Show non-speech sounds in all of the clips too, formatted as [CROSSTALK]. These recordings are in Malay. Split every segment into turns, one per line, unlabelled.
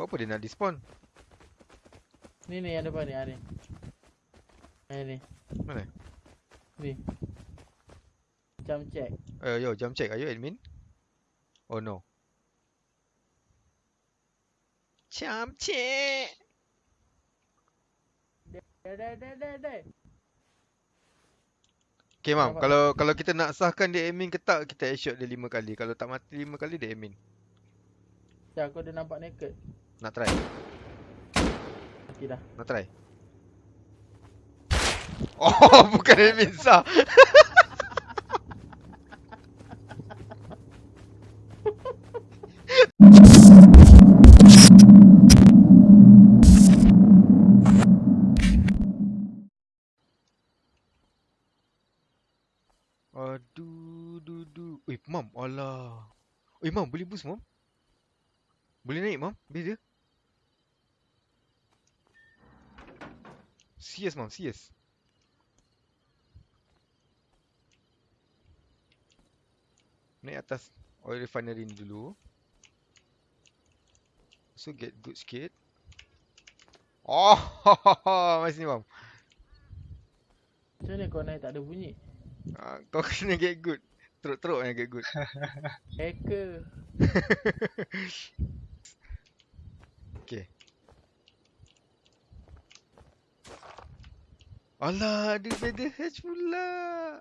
Buat apa dia nak despawn?
Ni ni yang depan ni, ah ni. Ni.
Mana?
Ni. Jump check.
Uh, yo, jump check. Are you admin? Oh no. Jump check.
Dah dah dah dah dah.
Okay, mam.
Nampak?
Kalau kalau kita nak sahkan dia admin ke tak, kita headshot dia lima kali. Kalau tak mati lima kali, dia admin.
Dah aku dah nampak naked.
Nak try?
Mati dah.
Nak try? [LAUGHS] Oh, bukan admin sah. [LAUGHS] Aduh, du, du. Eh, mam, alah. Eh, mam, boleh boost, mam? Boleh naik, mam? Base dia? Serious, mam, serious. Naik atas oil refinery ni dulu. So, get good sikit. Oh, mari sini, mam.
Macam mana kau naik tak ada bunyi?
Ah, kau kena get good. Teruk-teruk yang get good.
Hacker. [LAUGHS]
Okay. Alah, ada feather hatch pula.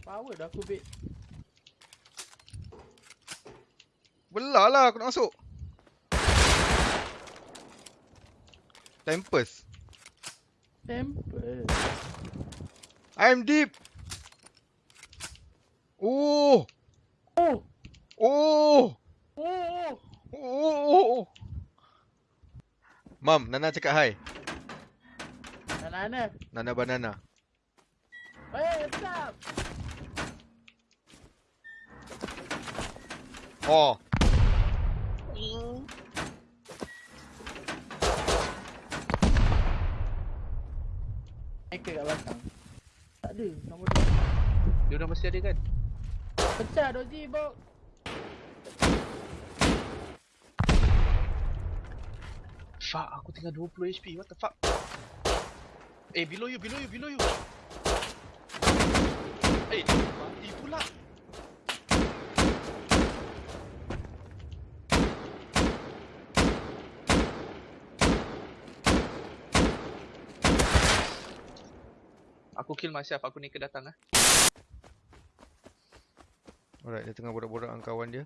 Power dah aku bait.
Belah lah aku nak masuk. Tempest.
Temple.
I'm deep. Oh.
Oh.
Oh.
Oh.
Oh. Mam, Nana cakap hi.
Mana-mana.
Nana banana.
Hey, what's up?
Oh.
Hacker kat belakang. Tak ada. Nombor dia.
Dia orang mesti ada kan?
Pecah Doji, bok.
Fuck, aku tinggal 20 HP. What the fuck? Eh, below you, below you, below you. Eh, Aku kill myself, aku ni ke datang ah.
Alright, dia tengah borak-borak dengan kawan dia.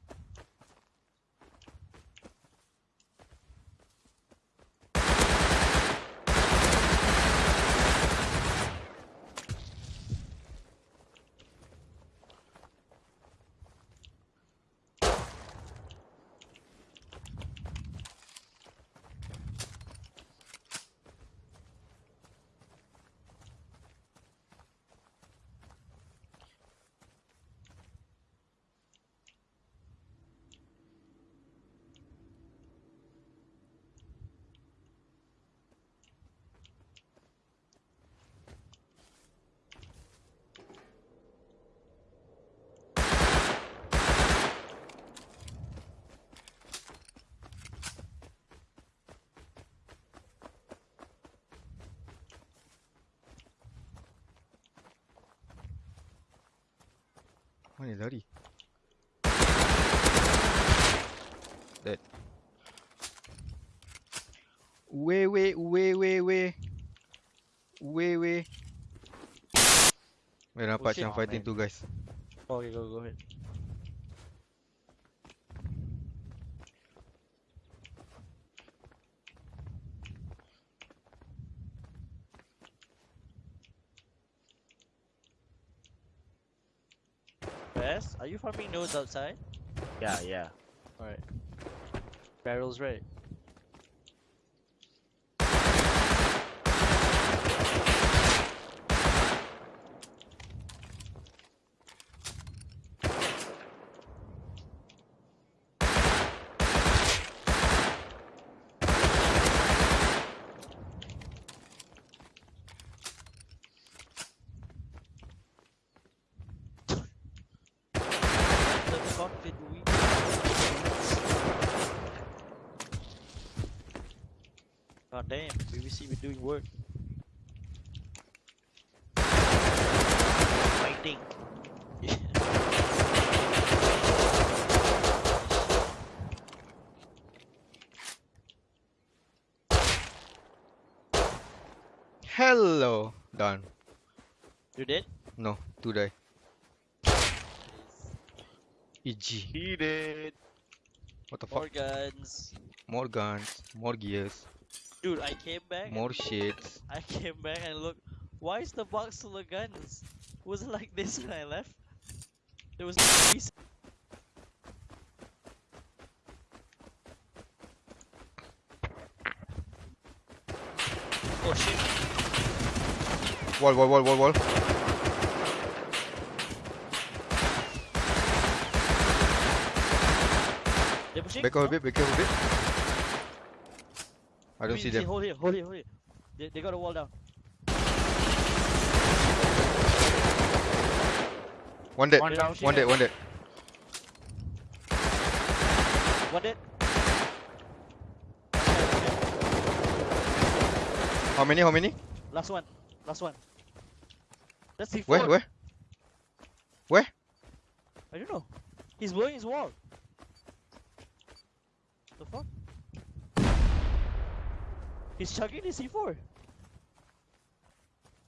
Mana lari? Dead. Uwe we uwe we we. Uwe we. Weh nampak
shit.
macam
Oh,
fighting
man.
tu guys.
Oh, okay, go, go ahead. Wes, are you farming nodes outside?
Yeah, yeah.
Alright. Barrels right. God damn, BBC been doing work. Fighting. [LAUGHS]
Hello. Done.
you did?
No, two die. EG.
He did.
What the fuck?
More guns.
More guns, more gears,
Dude, I came back.
more shits. [LAUGHS]
I came back and look. Why is the box full of guns? Was it like this [LAUGHS] when I left? There was no piece. Oh shit!
Wall, wall, wall, wall, wall.
They're pushing.
Back off a bit, back off a bit. I don't see
see,
them.
Hold here, hold here, hold here. They, they got a wall down.
One dead,
One
They're
down.
one
right.
dead, one dead.
One dead.
How many, how many?
Last one. Last one. That's C4.
Where? Where, where?
I don't know. He's blowing his wall. The fuck? He's chugging his C4.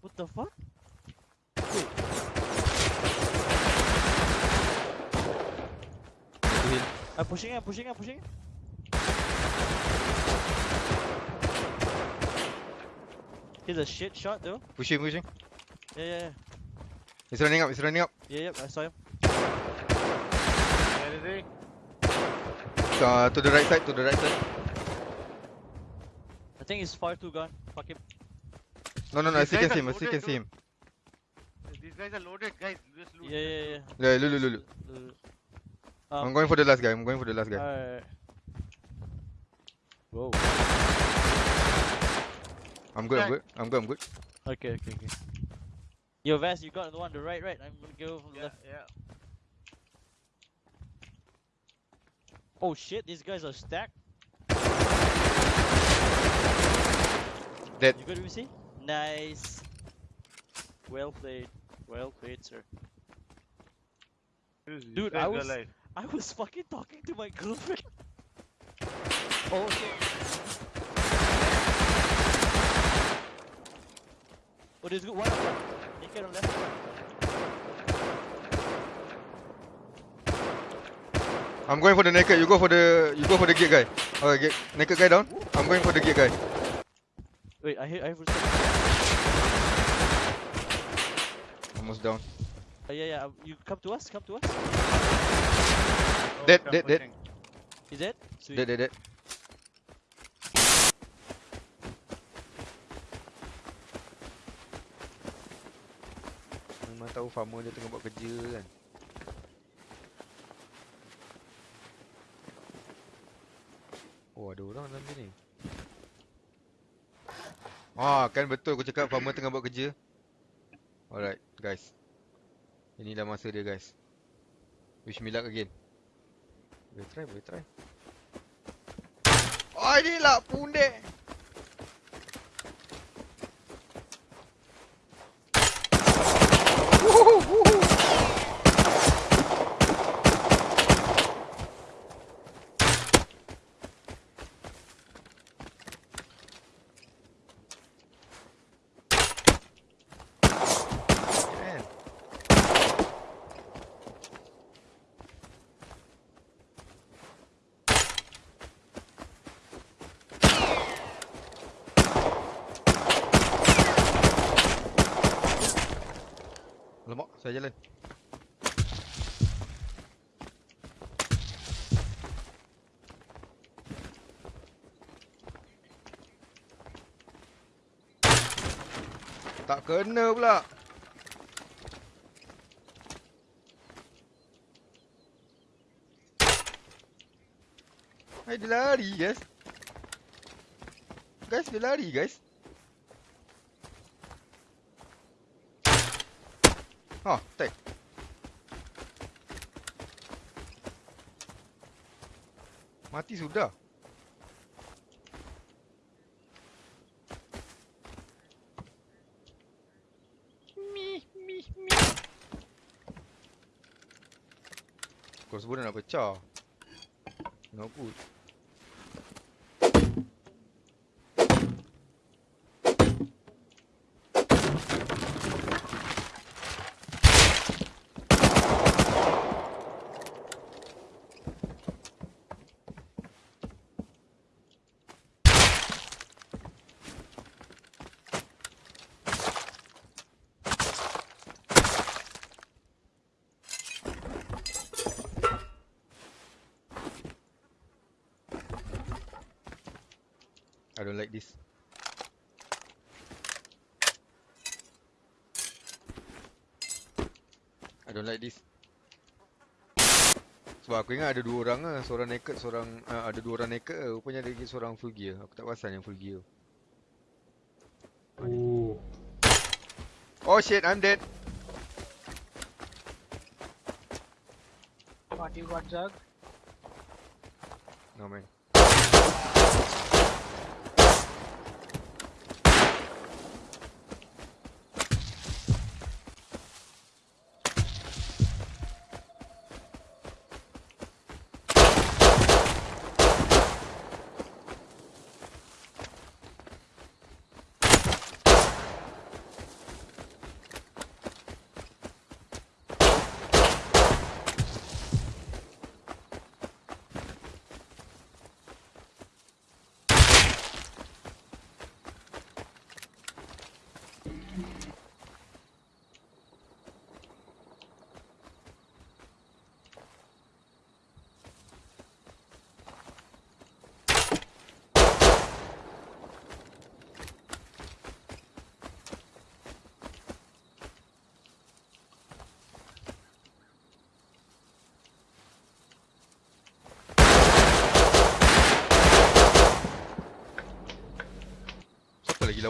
What the fuck? Wait, I'm pushing, I'm pushing, I'm pushing. He's a shit shot though.
Pushing, pushing.
Yeah, yeah, yeah.
He's running up, he's running up.
Yeah, yeah, I saw him.
Where is he?
Uh, to the right side, to the right side.
I think he's far too gone. Fuck him.
No, no, no, I
These
still can
guys
see him, I still
loaded,
can see him.
These guys are loaded, guys. Just loot.
Yeah, yeah,
loot.
yeah.
Yeah, look, look, look, look.
Uh,
I'm
Um,
going for the last guy, I'm going for the last guy.
Alright. Whoa.
I'm good, I'm good, I'm good, I'm good.
Okay, okay, okay. Yo, Vas, you got the one to the right, right? I'm gonna go from the
Yeah,
left.
yeah.
Oh shit, these guys are stacked.
Dead.
You good, see? Nice. Well played. Well played, sir.
These- these
Dude, I was-
alive.
I was fucking talking to my [LAUGHS] girlfriend. oh shit. Oh, there's good one on left. Naked on left.
I'm going for the naked, you go for the, you go for the gate guy. Okay, get, naked guy down. I'm going for the gate guy.
Wait, I hear, I hear.
Almost down.
Uh, yeah, yeah. uh, You come to us. Come to us.
Dead,
I'm
dead, dead.
pushing.
Is it? Sweet.
Dead, dead, dead. Memang tahu farmer dia tengah buat kerja kan. Oh ada orang dalam sini. Ah kan betul aku cakap farmer tengah buat kerja. Alright guys. Inilah masa dia guys. Wish me luck again. Boleh try, boleh try. Oh ini lah pundek. Tak kena pula. Hai dia lari guys. Guys dia lari guys. Ha, tag. Mati sudah. Crossbow dah nak pecah. No good. I don't like this. I don't like this. Sebab aku ingat ada dua orang lah. Seorang naked, seorang... Uh, ada dua orang naked lah. Rupanya ada lagi seorang full gear. Aku tak perasan yang full gear.
Oh.
Oh shit, I'm dead.
What you got, Jug?
No man.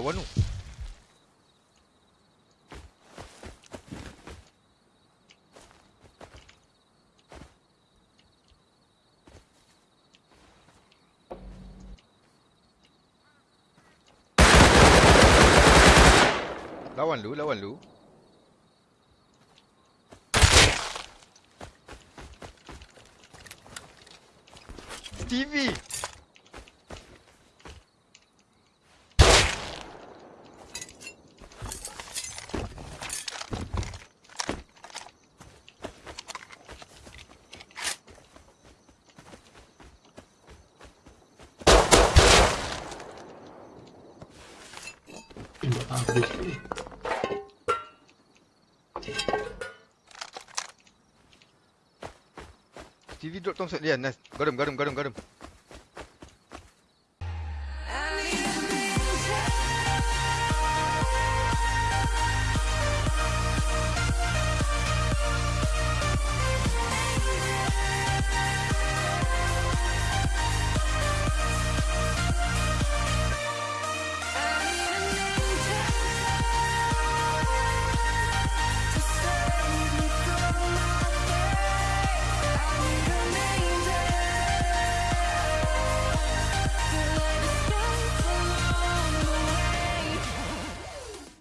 Tu? Lawan lu, lawan lu. TV.
Ni.
TV drop Thompson. Yeah, nice. Got him, got him, got him, got him.